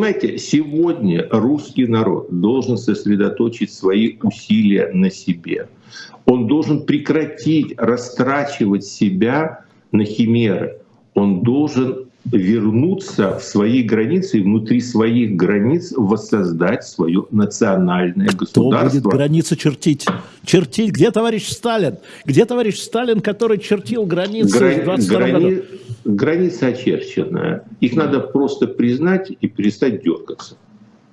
Понимаете, сегодня русский народ должен сосредоточить свои усилия на себе. Он должен прекратить растрачивать себя на химеры. Он должен вернуться в свои границы и внутри своих границ воссоздать свое национальное государство. Кто будет границы чертить? Чертить? Где товарищ Сталин? Где товарищ Сталин, который чертил границы Грани... в 22 грани... году? Граница очерченная. Их надо просто признать и перестать дергаться.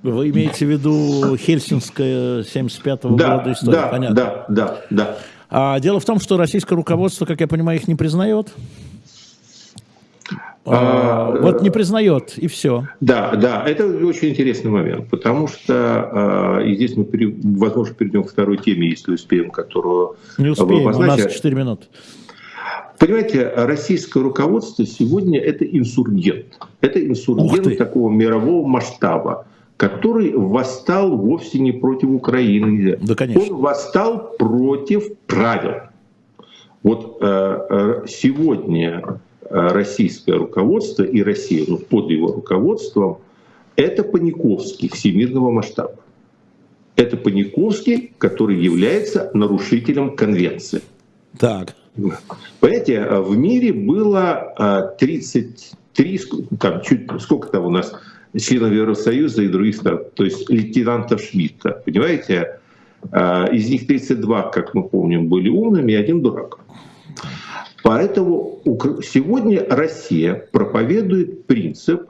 Вы имеете в виду Хельсинская 75-го да, года история? Да, Понятно. да, да, да. А дело в том, что российское руководство, как я понимаю, их не признает. А, а, вот не признает, и все. Да, да, это очень интересный момент, потому что и здесь мы, пере, возможно, перейдем к второй теме, если успеем, которую Не успеем, у нас 4 минуты. Понимаете, российское руководство сегодня это инсургент. Это инсургент такого мирового масштаба, который восстал вовсе не против Украины. Да, конечно. Он восстал против правил. Вот э, э сегодня Э, российское руководство и Россия ну, под его руководством, это Паниковский всемирного масштаба. Это Паниковский, который является нарушителем конвенции. Так. Понимаете, э, в мире было 33, э, там, чуть, сколько там у нас членов Евросоюза и других стран, то есть лейтенантов Шмидта, понимаете? Из них 32, как мы помним, были умными, и один дурак. Поэтому сегодня Россия проповедует принцип,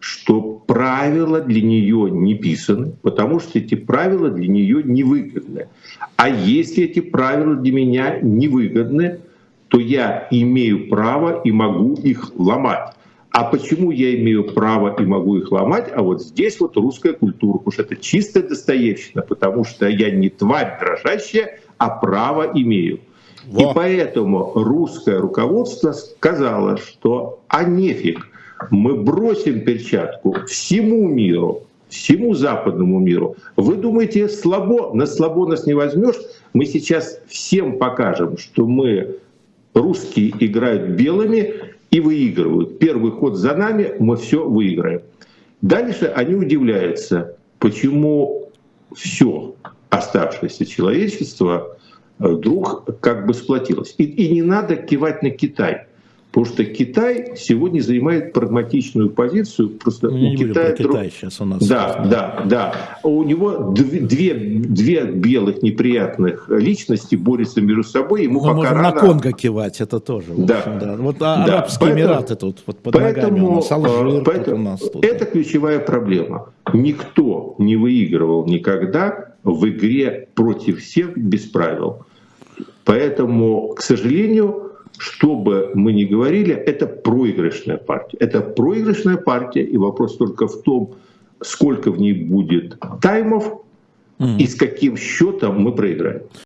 что правила для нее не писаны, потому что эти правила для нее невыгодны. А если эти правила для меня невыгодны, то я имею право и могу их ломать. А почему я имею право и могу их ломать? А вот здесь вот русская культура, потому что это чистая достоевщина, потому что я не тварь дрожащая, а право имею. Во. И поэтому русское руководство сказало, что а нефиг, мы бросим перчатку всему миру, всему западному миру. Вы думаете, слабо? На слабо нас не возьмешь? Мы сейчас всем покажем, что мы, русские, играют белыми и выигрывают. Первый ход за нами, мы все выиграем. Дальше они удивляются, почему все оставшееся человечество вдруг как бы сплотилось. И, и не надо кивать на Китай. Потому что Китай сегодня занимает прагматичную позицию. Просто ну, у не Китая про Китай сейчас у нас. Да, да, да. У него две, две белых неприятных личности борются между собой. Ему Мы пока рано... на Конго кивать, это тоже. Да. Общем, да. Вот да. Арабские поэтому, Эмираты тут вот под поэтому, ногами у нас, Алжир поэтому, у нас тут. Это ключевая проблема. Никто не выигрывал никогда в игре против всех без правил. Поэтому, к сожалению, что бы мы ни говорили, это проигрышная партия. Это проигрышная партия, и вопрос только в том, сколько в ней будет таймов mm. и с каким счетом мы проиграем.